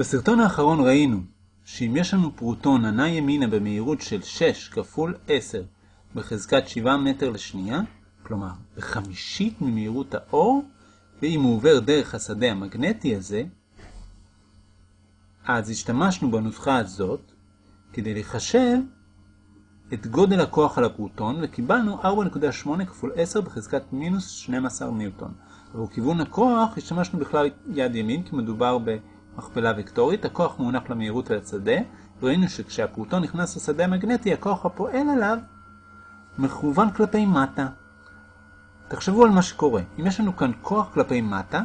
בסרטון האחרון ראינו שאם יש לנו פרוטון הנע ימינה במהירות של 6 כפול 10 בחזקת 7 מטר לשנייה, כלומר בחמישית ממהירות האור, ואם הוא עובר דרך השדה המגנטי הזה, אז השתמשנו בנוסחה הזאת כדי לחשב את גודל הכוח על הפרוטון, וקיבלנו 4.8 כפול 10 בחזקת מינוס 12 ניוטון. עבור כיוון הכוח השתמשנו בכלל יד ימין, כי מדובר במכפלה וקטורית. הכוח מונח למהירות ולשדה, וראינו שכשהפרוטון נכנס לשדה המגנטי, הכוח הפועל עליו מכוון כלפי מטה. תחשבו על מה שקורה. אם יש לנו כאן כוח כלפי מטה,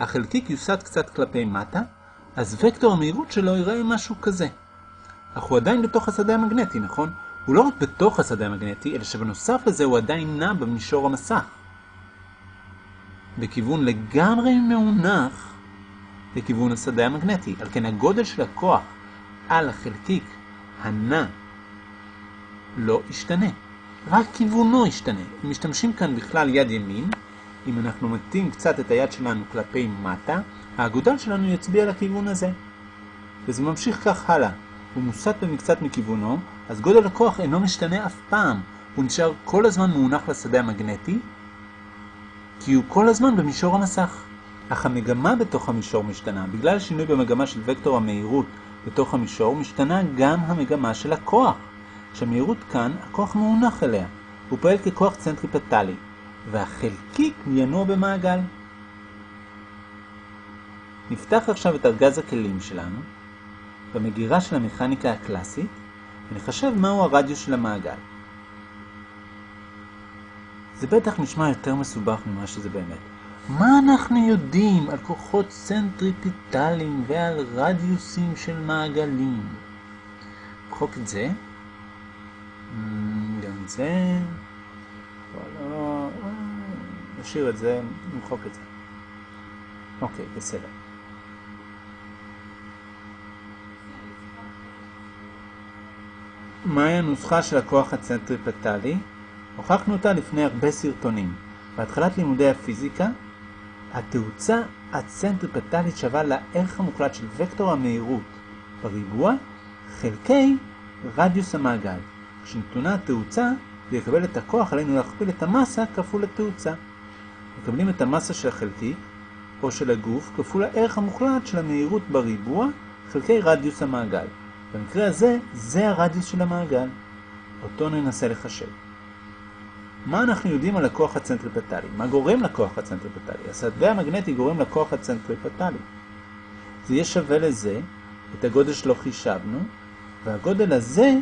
החלקיק יוסד קצת כלפי מטה, אז וקטור המהירות שלו ייראה משהו כזה. אך הוא עדיין בתוך השדה המגנטי, נכון? הוא לא רק בתוך השדה המגנטי, אלא שבנוסף לזה הוא עדיין נע במישור המסך. בכיוון לגמרי מאונח לכיוון השדה המגנטי. על כן הגודל של הכוח על החלקיק הנע לא ישתנה. רק כיוונו ישתנה. אם משתמשים כאן בכלל יד ימין, אם אנחנו מטים קצת את היד שלנו כלפי מטה, האגודל שלנו יצביע לכיוון הזה. וזה ממשיך כך הלאה. הוא מוסט במקצת מכיוונו, אז גודל הכוח אינו משתנה אף פעם. הוא נשאר כל הזמן מונח לשדה המגנטי, כי הוא כל הזמן במישור המסך. אך המגמה בתוך המישור משתנה. בגלל שינוי במגמה של וקטור המהירות בתוך המישור, משתנה גם המגמה של הכוח. שהמהירות כאן, הכוח מונח אליה. הוא פועל ככוח צנטריפטלי, והחלקיק ינוע במעגל. נפתח עכשיו את ארגז הכלים שלנו, במגירה של המכניקה הקלאסית, ונחשב מהו הרדיוס של המעגל. זה בטח נשמע יותר מסובך ממה שזה באמת. מה אנחנו יודעים על כוחות צנטריפיטליים ועל רדיוסים של מעגלים? נמחוק את זה. גם את זה. נשאיר את זה, נמחוק את זה. אוקיי, בסדר. מהי הנוסחה של הכוח הצנטריפטלי? הוכחנו אותה לפני הרבה סרטונים. בהתחלת לימודי הפיזיקה, התאוצה הצנטריפטלית שווה לערך המוחלט של וקטור המהירות בריבוע חלקי רדיוס המעגל. כשנתונה התאוצה, לקבל את הכוח עלינו להכפיל את המסה כפול התאוצה. מקבלים את המסה של החלקיק או של הגוף כפול הערך המוחלט של המהירות בריבוע חלקי רדיוס המעגל. במקרה הזה, זה הרדיוס של המעגל. אותו ננסה לחשב. מה אנחנו יודעים על הכוח הצנטריפטלי? מה גורם לכוח הצנטריפטלי? השדה המגנטי גורם לכוח הצנטריפטלי. זה יהיה שווה לזה, את הגודל שלו חישבנו, והגודל הזה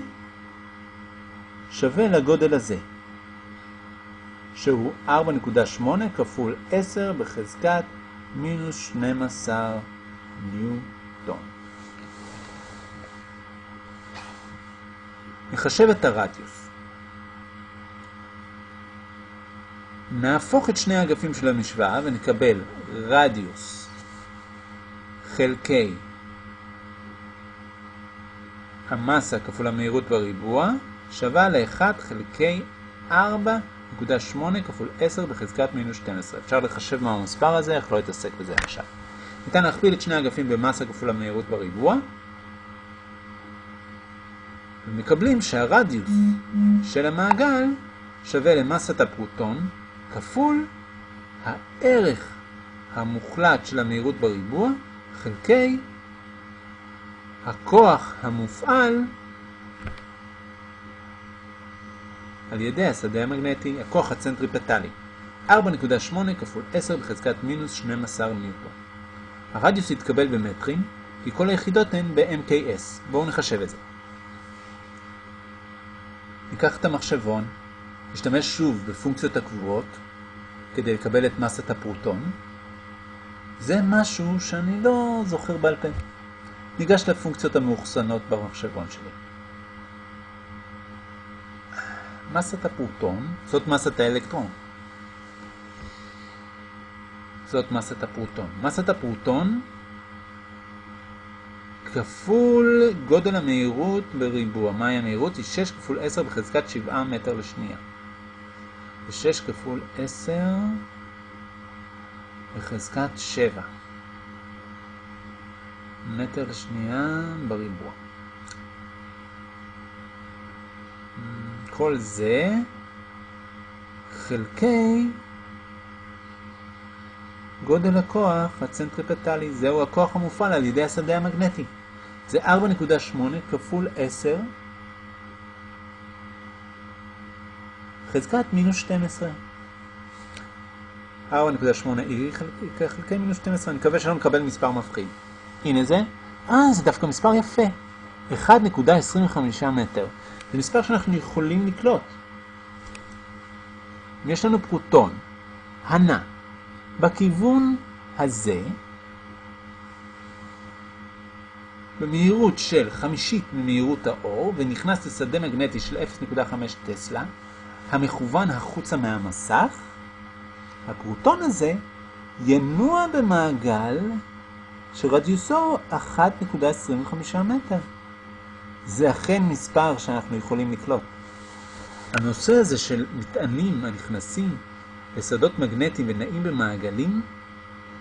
שווה לגודל הזה, שהוא 4.8 כפול 10 בחזקת מינוס 12 ניוטון. נחשב את הרדיוס. נהפוך את שני האגפים של המשוואה ונקבל רדיוס חלקי המסה כפול המהירות בריבוע שווה ל-1 חלקי 4.8 כפול 10 בחזקת מינוס 12. אפשר לחשב מה המספר הזה, אך לא אתעסק בזה עכשיו. ניתן להכפיל את שני האגפים במסה כפול המהירות בריבוע, ומקבלים שהרדיוס של המעגל שווה למסת הפרוטון כפול הערך המוחלט של המהירות בריבוע חלקי הכוח המופעל על ידי השדה המגנטי, הכוח הצנטריפטלי. 4.8 כפול 10 בחזקת מינוס 12 ניוטון. הרדיוס יתקבל במטרים, כי כל היחידות הן ב-MKS. בואו נחשב את זה. ניקח את המחשבון, נשתמש שוב בפונקציות הקבועות כדי לקבל את מסת הפרוטון. זה משהו שאני לא זוכר בעל פה. ניגש לפונקציות המאוחסנות במחשבון שלי. מסת הפרוטון, זאת מסת האלקטרון. זאת מסת הפרוטון. מסת הפרוטון כפול גודל המהירות בריבוע. מהי המהירות? היא 6 כפול 10 בחזקת 7 מטר לשנייה. ו-6 כפול 10 בחזקת 7. מטר לשנייה בריבוע. כל זה חלקי גודל הכוח הצנטריפטלי, זהו הכוח המופעל על ידי השדה המגנטי. זה 4.8 כפול 10 חזקת מינוס 12. 4.8 היא חלקי מינוס 12, אני מקווה שלא נקבל מספר מפחיד. הנה זה, אה, זה דווקא מספר יפה. 1.25 מטר. זה מספר שאנחנו יכולים לקלוט. יש לנו פרוטון, הנע, בכיוון הזה, במהירות של חמישית ממהירות האור, ונכנס לשדה מגנטי של 0.5 טסלה, המכוון החוצה מהמסך, הפרוטון הזה ינוע במעגל שרדיוסו 1.25 מטר. זה אכן מספר שאנחנו יכולים לקלוט. הנושא הזה של מטענים הנכנסים לשדות מגנטיים ונעים במעגלים,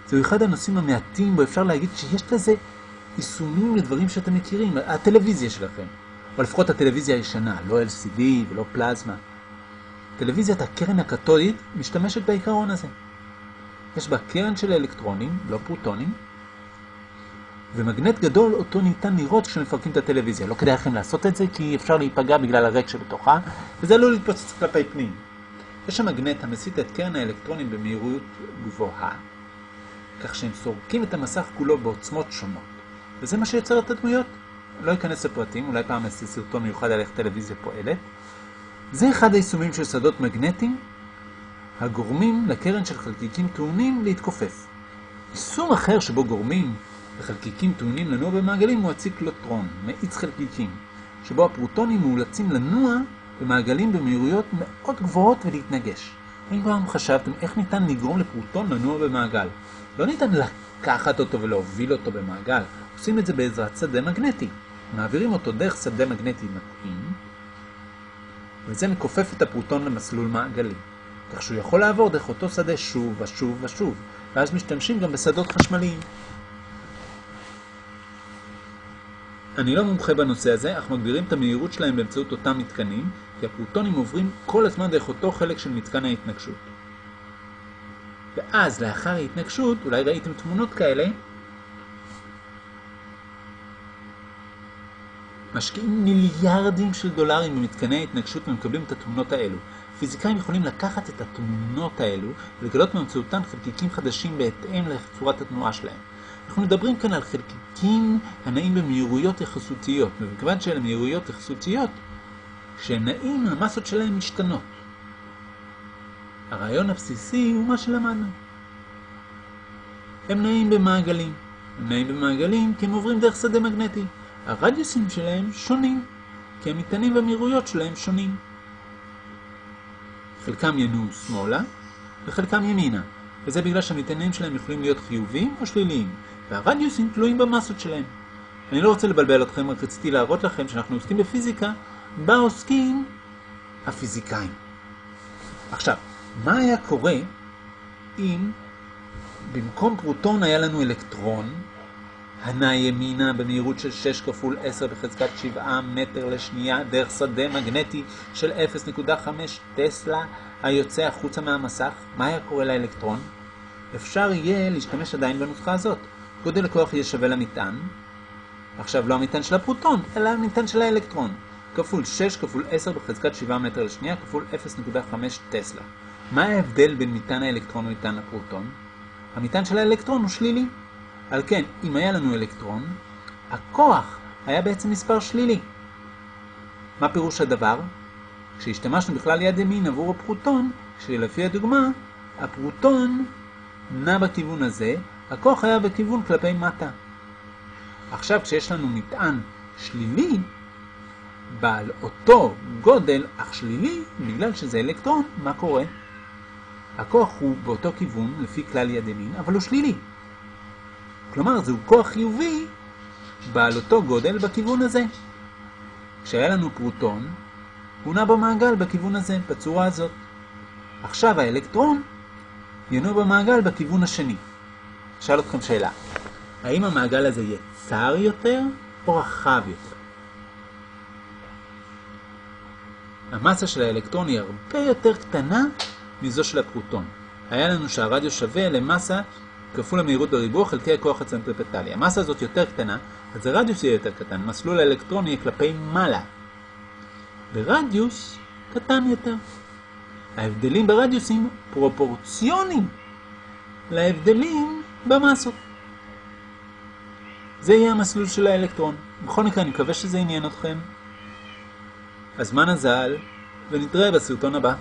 זהו אחד הנושאים המעטים בו אפשר להגיד שיש לזה יישומים לדברים שאתם מכירים, הטלוויזיה שלכם, או לפחות הטלוויזיה הישנה, לא LCD ולא פלזמה. טלוויזיית הקרן הקתודית משתמשת בעיקרון הזה. יש בה קרן של אלקטרונים, לא פרוטונים, ומגנט גדול אותו ניתן לראות כשמפרקים את הטלוויזיה. לא כדאי לכם לעשות את זה כי אפשר להיפגע בגלל הריק שבתוכה, וזה עלול להתפוצץ כלפי פנים. יש שם מגנט המסיט את קרן האלקטרונים במהירות גבוהה, כך שהם סורקים את המסך כולו בעוצמות שונות. וזה מה שיוצר את הדמויות. לא אכנס לפרטים, אולי פעם אעשה סרטון מיוחד על איך טלוויזיה פועלת. זה אחד היישומים של שדות מגנטיים הגורמים לקרן של חלקיקים טעונים להתכופף. יישום אחר שבו גורמים לחלקיקים טעונים לנוע במעגלים הוא הציקלוטרון, מאיץ חלקיקים, שבו הפרוטונים מאולצים לנוע במעגלים במהירויות מאוד גבוהות ולהתנגש. אם פעם חשבתם איך ניתן לגרום לפרוטון לנוע במעגל? לא ניתן לקחת אותו ולהוביל אותו במעגל, עושים את זה בעזרת שדה מגנטי. מעבירים אותו דרך שדה מגנטי מתאים, וזה מכופף את הפרוטון למסלול מעגלי, כך שהוא יכול לעבור דרך אותו שדה שוב ושוב ושוב, ואז משתמשים גם בשדות חשמליים. אני לא מומחה בנושא הזה, אך מגבירים את המהירות שלהם באמצעות אותם מתקנים, כי הפרוטונים עוברים כל הזמן דרך אותו חלק של מתקן ההתנגשות. ואז, לאחר ההתנגשות, אולי ראיתם תמונות כאלה, משקיעים מיליארדים של דולרים במתקני ההתנגשות ומקבלים את התמונות האלו. פיזיקאים יכולים לקחת את התמונות האלו ולגלות באמצעותן חלקיקים חדשים בהתאם לצורת התנועה שלהם. אנחנו מדברים כאן על חלקיקים הנעים במהירויות יחסותיות, ומכיוון שאלה מהירויות יחסותיות, כשהם המסות שלהם משתנות. הרעיון הבסיסי הוא מה שלמדנו. הם נעים במעגלים. הם נעים במעגלים כי הם עוברים דרך שדה מגנטי. הרדיוסים שלהם שונים, כי המטענים והמהירויות שלהם שונים. חלקם ינועו שמאלה וחלקם ימינה, וזה בגלל שהמטענים שלהם יכולים להיות חיוביים או שליליים, והרדיוסים תלויים במסות שלהם. אני לא רוצה לבלבל אתכם, רק רציתי להראות לכם שאנחנו עוסקים בפיזיקה, בה עוסקים הפיזיקאים. עכשיו, מה היה קורה אם במקום פרוטון היה לנו אלקטרון, הנע ימינה במהירות של 6 כפול 10 בחזקת 7 מטר לשנייה דרך שדה מגנטי של 0.5 טסלה היוצא החוצה מהמסך, מה היה קורה לאלקטרון? אפשר יהיה להשתמש עדיין בנוסחה הזאת. גודל הכוח יהיה שווה למטען, עכשיו לא המטען של הפרוטון, אלא המטען של האלקטרון, כפול 6 כפול 10 בחזקת 7 מטר לשנייה כפול 0.5 טסלה. מה ההבדל בין מטען האלקטרון ומטען הפרוטון? המטען של האלקטרון הוא שלילי. על כן, אם היה לנו אלקטרון, הכוח היה בעצם מספר שלילי. מה פירוש הדבר? כשהשתמשנו בכלל יד ימין עבור הפרוטון, כשלפי הדוגמה, הפרוטון נע בכיוון הזה, הכוח היה בכיוון כלפי מטה. עכשיו כשיש לנו מטען שלילי, בעל אותו גודל אך שלילי, בגלל שזה אלקטרון, מה קורה? הכוח הוא באותו כיוון, לפי כלל יד ימין, אבל הוא שלילי. כלומר, זהו כוח חיובי בעל אותו גודל בכיוון הזה. כשהיה לנו פרוטון, הוא נע במעגל בכיוון הזה, בצורה הזאת. עכשיו האלקטרון ינוע במעגל בכיוון השני. שאל אתכם שאלה. האם המעגל הזה יהיה צר יותר או רחב יותר? המסה של האלקטרון היא הרבה יותר קטנה מזו של הפרוטון. היה לנו שהרדיוס שווה למסה כפול המהירות בריבוע חלקי הכוח הצנטריפטלי. המסה הזאת יותר קטנה, אז הרדיוס יהיה יותר קטן. מסלול האלקטרון יהיה כלפי מעלה. ברדיוס קטן יותר. ההבדלים ברדיוסים פרופורציונים להבדלים במסות. זה יהיה המסלול של האלקטרון. בכל מקרה, אני מקווה שזה עניין אתכם. הזמן הזל, ונתראה בסרטון הבא.